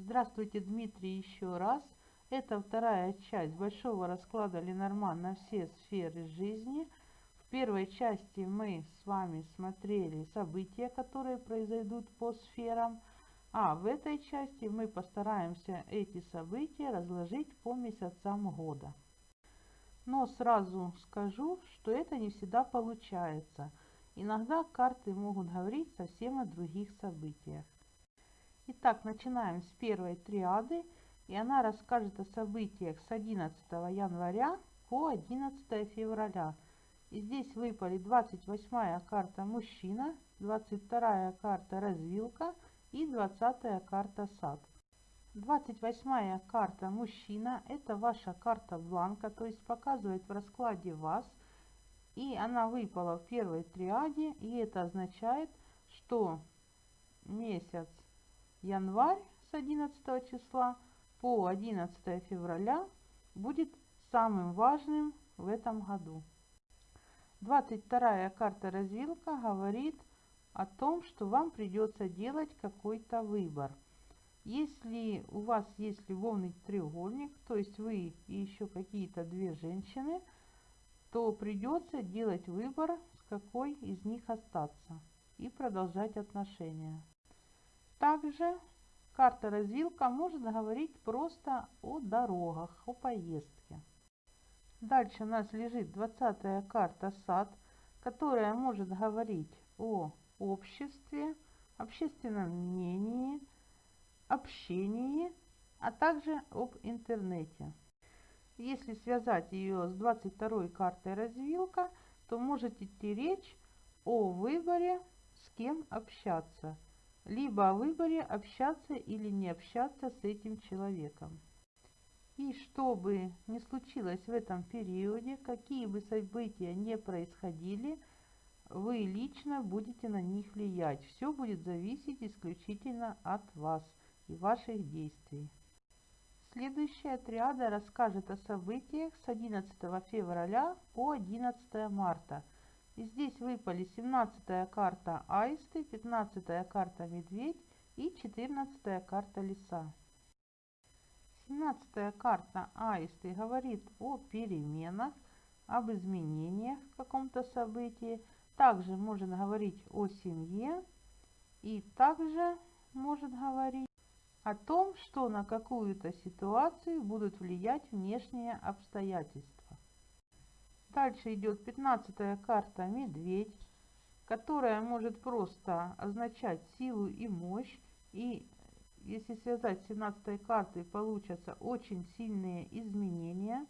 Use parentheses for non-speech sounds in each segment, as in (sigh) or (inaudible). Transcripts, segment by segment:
Здравствуйте, Дмитрий, еще раз. Это вторая часть большого расклада Ленорман на все сферы жизни. В первой части мы с вами смотрели события, которые произойдут по сферам. А в этой части мы постараемся эти события разложить по месяцам года. Но сразу скажу, что это не всегда получается. Иногда карты могут говорить совсем о других событиях. Итак, начинаем с первой триады, и она расскажет о событиях с 11 января по 11 февраля. И здесь выпали 28 карта мужчина, 22 карта развилка и 20 карта сад. 28 карта мужчина – это ваша карта бланка, то есть показывает в раскладе вас. И она выпала в первой триаде, и это означает, что месяц январь с 11 числа по 11 февраля будет самым важным в этом году. 22 карта развилка говорит о том, что вам придется делать какой-то выбор. Если у вас есть любовный треугольник, то есть вы и еще какие-то две женщины, то придется делать выбор, с какой из них остаться и продолжать отношения. Также карта-развилка может говорить просто о дорогах, о поездке. Дальше у нас лежит 20 карта сад, которая может говорить о обществе, общественном мнении, общении, а также об интернете. Если связать ее с 22 картой развилка, то может идти речь о выборе, с кем общаться – либо о выборе общаться или не общаться с этим человеком. И что бы ни случилось в этом периоде, какие бы события не происходили, вы лично будете на них влиять. Все будет зависеть исключительно от вас и ваших действий. Следующая триада расскажет о событиях с 11 февраля по 11 марта – и здесь выпали 17 карта Аисты, 15 карта Медведь и 14 карта Лиса. 17 карта Аисты говорит о переменах, об изменениях в каком-то событии. Также может говорить о семье и также может говорить о том, что на какую-то ситуацию будут влиять внешние обстоятельства. Дальше идет 15 карта «Медведь», которая может просто означать силу и мощь. И если связать с 17 картой, получатся очень сильные изменения.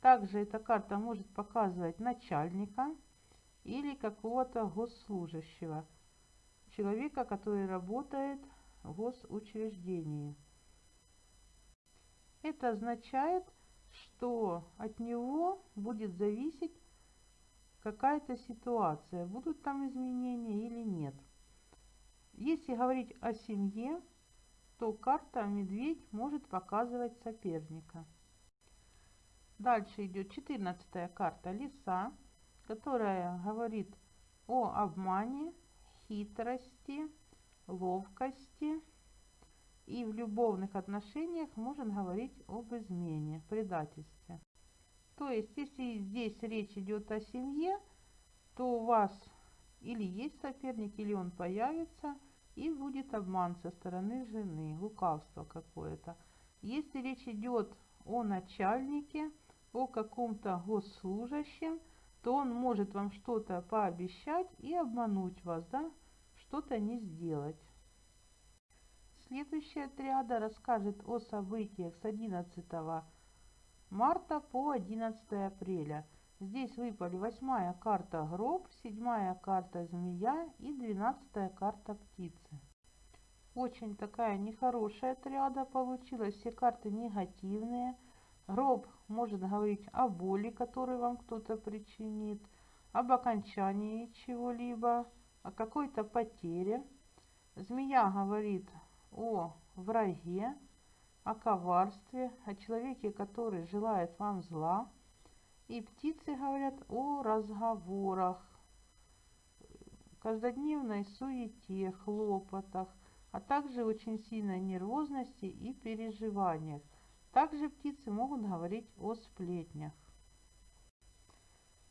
Также эта карта может показывать начальника или какого-то госслужащего, человека, который работает в госучреждении. Это означает, что от него будет зависеть какая-то ситуация, будут там изменения или нет. Если говорить о семье, то карта медведь может показывать соперника. Дальше идет 14 карта лиса, которая говорит о обмане, хитрости, ловкости, и в любовных отношениях можно говорить об измене, предательстве. То есть, если здесь речь идет о семье, то у вас или есть соперник, или он появится, и будет обман со стороны жены, лукавство какое-то. Если речь идет о начальнике, о каком-то госслужащем, то он может вам что-то пообещать и обмануть вас, да, что-то не сделать. Следующая триада расскажет о событиях с 11 марта по 11 апреля. Здесь выпали восьмая карта гроб, седьмая карта змея и двенадцатая карта птицы. Очень такая нехорошая триада получилась, все карты негативные. Гроб может говорить о боли, которую вам кто-то причинит, об окончании чего-либо, о какой-то потере. Змея говорит о враге, о коварстве, о человеке, который желает вам зла. И птицы говорят о разговорах, каждодневной суете, хлопотах, а также очень сильной нервозности и переживаниях. Также птицы могут говорить о сплетнях.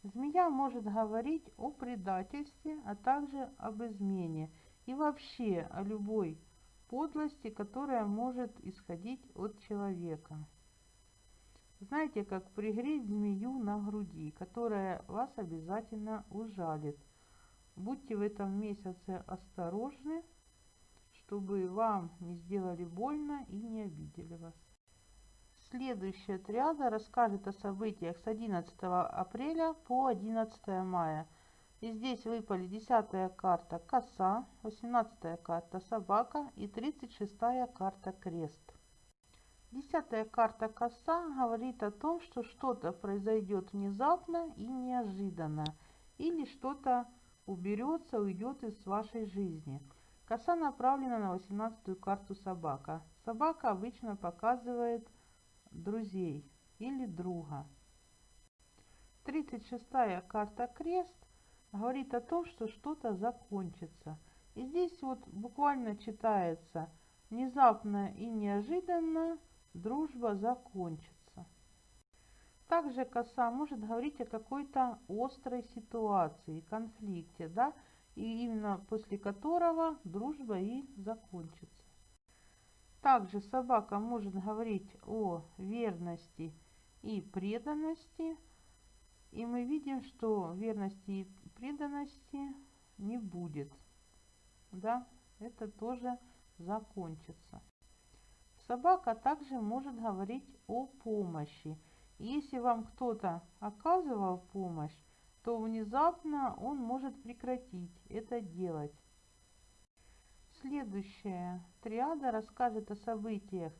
Змея может говорить о предательстве, а также об измене и вообще о любой подлости, которая может исходить от человека. Знаете, как пригреть змею на груди, которая вас обязательно ужалит. Будьте в этом месяце осторожны, чтобы вам не сделали больно и не обидели вас. Следующая триада расскажет о событиях с 11 апреля по 11 мая. И здесь выпали 10 карта коса, 18 карта собака и 36 карта крест. Десятая карта коса говорит о том, что что-то произойдет внезапно и неожиданно, или что-то уберется, уйдет из вашей жизни. Коса направлена на 18 карту собака. Собака обычно показывает друзей или друга. 36 карта крест говорит о том, что что-то закончится. И здесь вот буквально читается внезапно и неожиданно дружба закончится. Также коса может говорить о какой-то острой ситуации, конфликте, да, и именно после которого дружба и закончится. Также собака может говорить о верности и преданности, и мы видим, что верности преданности не будет, да, это тоже закончится. Собака также может говорить о помощи. Если вам кто-то оказывал помощь, то внезапно он может прекратить это делать. Следующая триада расскажет о событиях,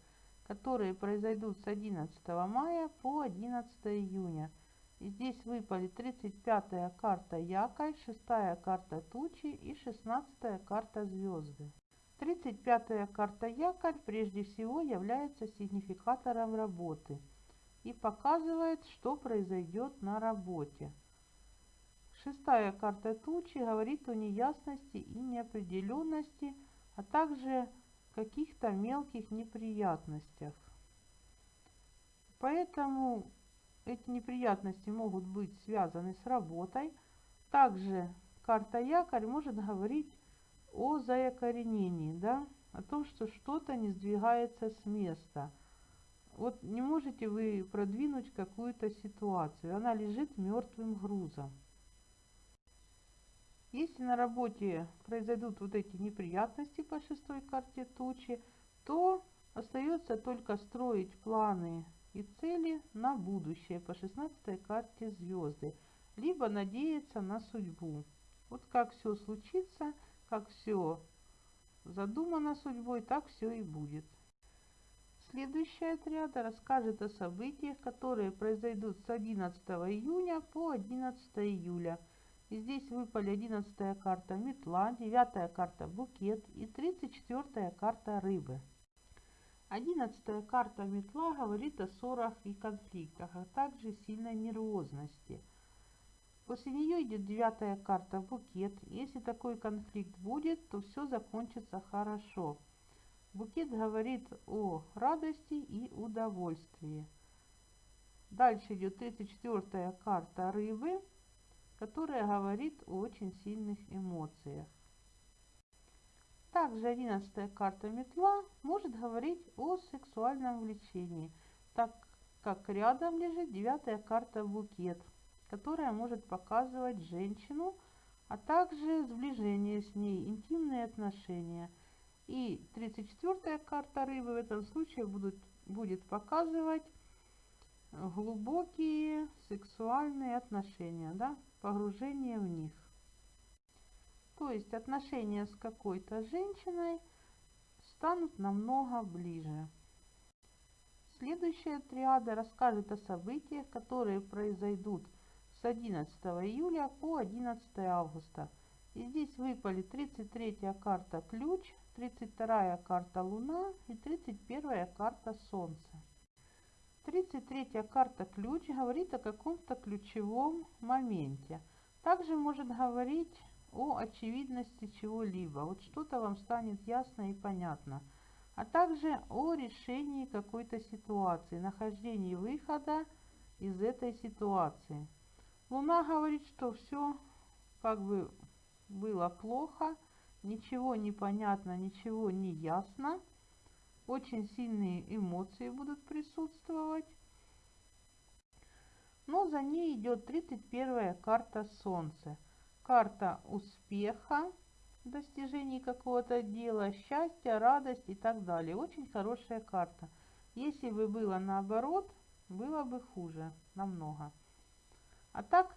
которые произойдут с 11 мая по 11 июня. И здесь выпали 35-я карта Якорь, 6-я карта Тучи и 16-я карта Звезды. 35-я карта якорь прежде всего является сигнификатором работы и показывает, что произойдет на работе. Шестая карта тучи говорит о неясности и неопределенности, а также каких-то мелких неприятностях. Поэтому эти неприятности могут быть связаны с работой. Также карта якорь может говорить о заякоренении, да, о том, что что-то не сдвигается с места. Вот не можете вы продвинуть какую-то ситуацию, она лежит мертвым грузом. Если на работе произойдут вот эти неприятности по шестой карте тучи, то остается только строить планы и цели на будущее по шестнадцатой карте звезды, либо надеяться на судьбу. Вот как все случится – как все задумано судьбой, так все и будет. Следующая отряда расскажет о событиях, которые произойдут с 11 июня по 11 июля. И здесь выпали 11 карта метла, 9 карта букет и 34 карта рыбы. 11 карта метла говорит о ссорах и конфликтах, а также сильной нервозности – После нее идет девятая карта букет. Если такой конфликт будет, то все закончится хорошо. Букет говорит о радости и удовольствии. Дальше идет 34 карта рыбы, которая говорит о очень сильных эмоциях. Также 11 карта метла может говорить о сексуальном влечении, так как рядом лежит 9 карта букет – которая может показывать женщину, а также сближение с ней, интимные отношения. И 34-я карта рыбы в этом случае будут, будет показывать глубокие сексуальные отношения, да, погружение в них. То есть отношения с какой-то женщиной станут намного ближе. Следующая триада расскажет о событиях, которые произойдут с 11 июля по 11 августа. И здесь выпали 33 карта ключ, 32 карта луна и 31 карта солнце. 33 карта ключ говорит о каком-то ключевом моменте. Также может говорить о очевидности чего-либо. Вот что-то вам станет ясно и понятно. А также о решении какой-то ситуации, нахождении выхода из этой ситуации. Луна говорит, что все как бы было плохо, ничего не понятно, ничего не ясно. Очень сильные эмоции будут присутствовать. Но за ней идет 31 карта Солнце. Карта успеха, достижений какого-то дела, счастья, радость и так далее. Очень хорошая карта. Если бы было наоборот, было бы хуже намного. А так,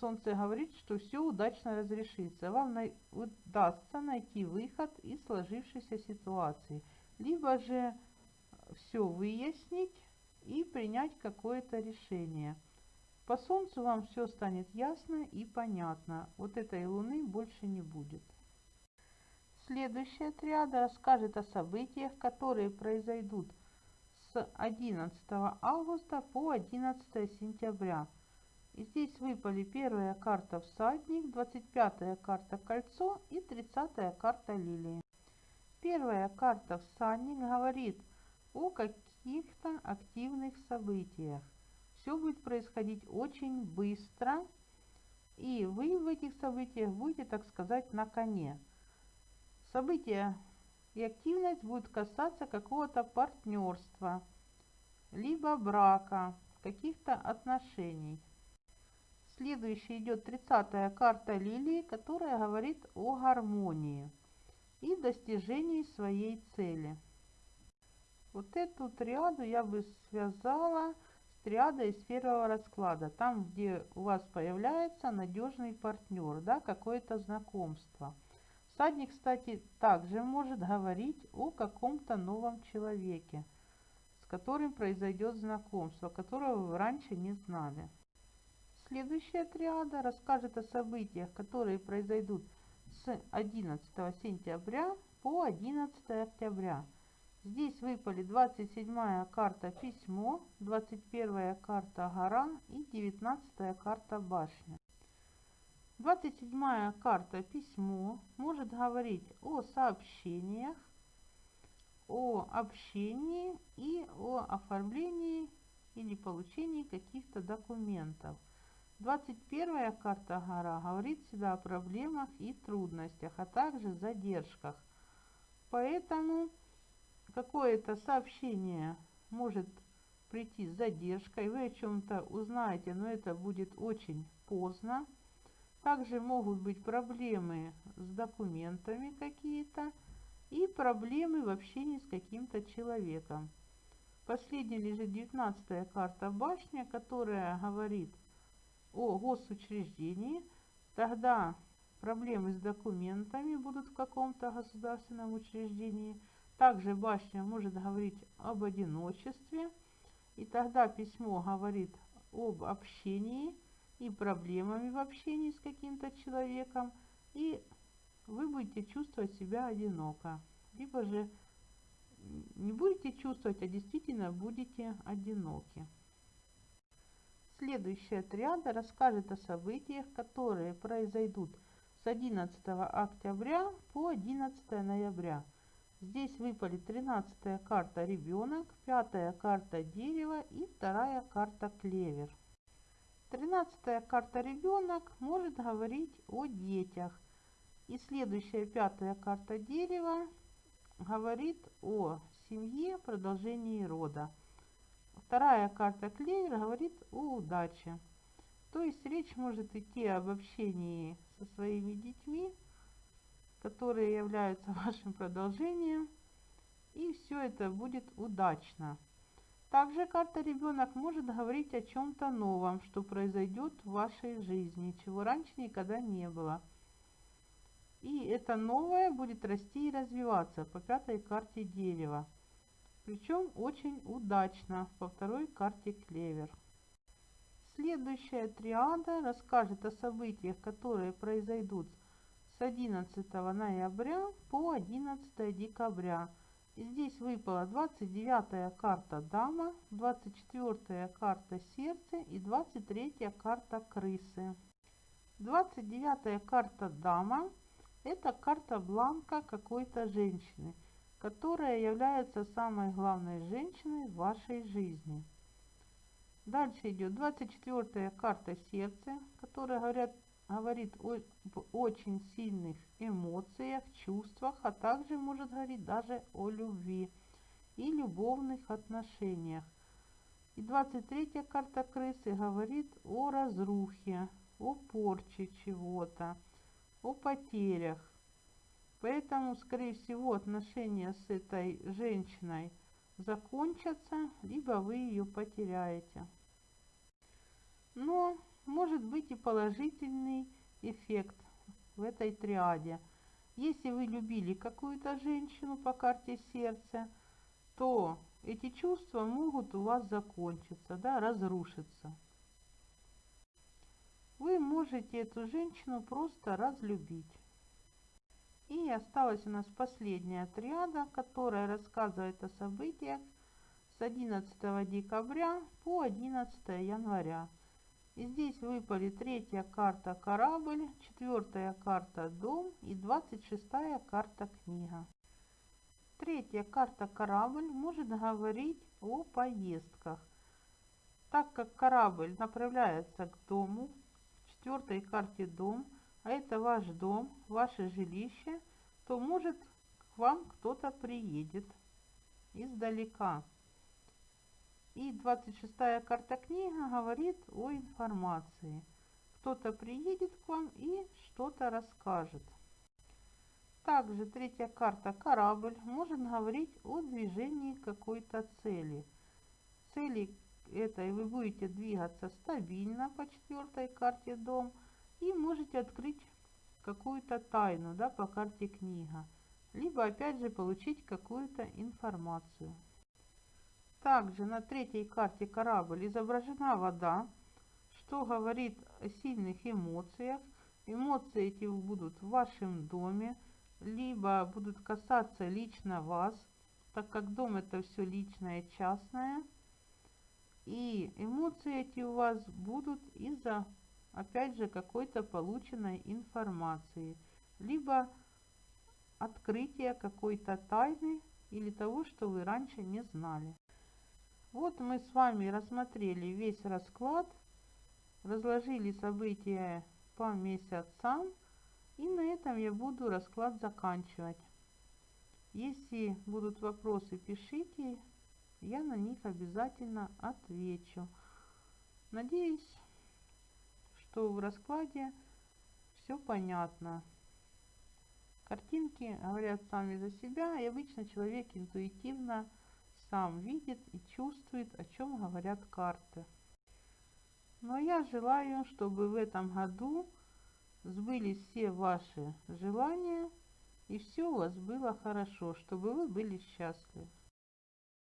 Солнце говорит, что все удачно разрешится. Вам удастся найти выход из сложившейся ситуации. Либо же все выяснить и принять какое-то решение. По Солнцу вам все станет ясно и понятно. Вот этой Луны больше не будет. Следующая триада расскажет о событиях, которые произойдут с 11 августа по 11 сентября. И здесь выпали первая карта всадник, 25 карта кольцо и 30 карта лилии. Первая карта всадник говорит о каких-то активных событиях все будет происходить очень быстро, и вы в этих событиях будете, так сказать, на коне. События и активность будут касаться какого-то партнерства, либо брака, каких-то отношений. Следующий идет 30-я карта лилии, которая говорит о гармонии и достижении своей цели. Вот эту триаду я бы связала триада из первого расклада, там, где у вас появляется надежный партнер, да, какое-то знакомство. Всадник, кстати, также может говорить о каком-то новом человеке, с которым произойдет знакомство, которого вы раньше не знали. Следующая триада расскажет о событиях, которые произойдут с 11 сентября по 11 октября. Здесь выпали 27 карта письмо, 21 карта гора и 19 карта башня. 27 карта письмо может говорить о сообщениях, о общении и о оформлении или получении каких-то документов. 21 карта гора говорит всегда о проблемах и трудностях, а также задержках. Поэтому какое-то сообщение может прийти с задержкой, вы о чем-то узнаете, но это будет очень поздно. Также могут быть проблемы с документами какие-то и проблемы в общении с каким-то человеком. Последняя лежит 19 карта башня, которая говорит о госучреждении. Тогда проблемы с документами будут в каком-то государственном учреждении – также башня может говорить об одиночестве, и тогда письмо говорит об общении и проблемами в общении с каким-то человеком, и вы будете чувствовать себя одиноко. Либо же не будете чувствовать, а действительно будете одиноки. Следующая триада расскажет о событиях, которые произойдут с 11 октября по 11 ноября. Здесь выпали 13 карта ребенок, 5 карта дерево и вторая карта клевер. 13 карта ребенок может говорить о детях. И следующая пятая карта дерева говорит о семье, продолжении рода. Вторая карта клевер говорит о удаче. То есть речь может идти об общении со своими детьми, которые являются (laughs) вашим продолжением. И все это будет удачно. Также карта ребенок может говорить о чем-то новом, что произойдет в вашей жизни, чего раньше никогда не было. И это новое будет расти и развиваться по пятой карте дерева. Причем очень удачно по второй карте клевер. Следующая триада расскажет о событиях, которые произойдут с 11 ноября по 11 декабря. Здесь выпала 29 карта дама, 24 карта сердце и 23 карта крысы. 29 карта Дама – это карта бланка какой-то женщины, которая является самой главной женщиной в вашей жизни. Дальше идет 24 карта Сердце, которая говорят, говорит о очень сильных эмоциях, чувствах, а также может говорить даже о любви и любовных отношениях. И 23 карта крысы говорит о разрухе, о порче чего-то, о потерях. Поэтому, скорее всего, отношения с этой женщиной закончатся, либо вы ее потеряете. Но может быть и положительный эффект в этой триаде. Если вы любили какую-то женщину по карте сердца, то эти чувства могут у вас закончиться, да, разрушиться. Вы можете эту женщину просто разлюбить. И осталась у нас последняя триада, которая рассказывает о событиях с 11 декабря по 11 января. И здесь выпали третья карта корабль, четвертая карта дом и двадцать шестая карта книга. Третья карта корабль может говорить о поездках. Так как корабль направляется к дому, в четвертой карте дом, а это ваш дом, ваше жилище, то может к вам кто-то приедет издалека. И 26-я карта книга говорит о информации. Кто-то приедет к вам и что-то расскажет. Также третья карта корабль может говорить о движении какой-то цели. Цели этой вы будете двигаться стабильно по четвертой карте дом и можете открыть какую-то тайну да, по карте книга. Либо опять же получить какую-то информацию. Также на третьей карте корабль изображена вода, что говорит о сильных эмоциях. Эмоции эти будут в вашем доме, либо будут касаться лично вас, так как дом это все личное, частное. И эмоции эти у вас будут из-за, опять же, какой-то полученной информации, либо открытия какой-то тайны или того, что вы раньше не знали. Вот мы с вами рассмотрели весь расклад, разложили события по месяцам, и на этом я буду расклад заканчивать. Если будут вопросы, пишите, я на них обязательно отвечу. Надеюсь, что в раскладе все понятно. Картинки говорят сами за себя, и обычно человек интуитивно сам видит и чувствует, о чем говорят карты. Но я желаю, чтобы в этом году сбылись все ваши желания и все у вас было хорошо, чтобы вы были счастливы.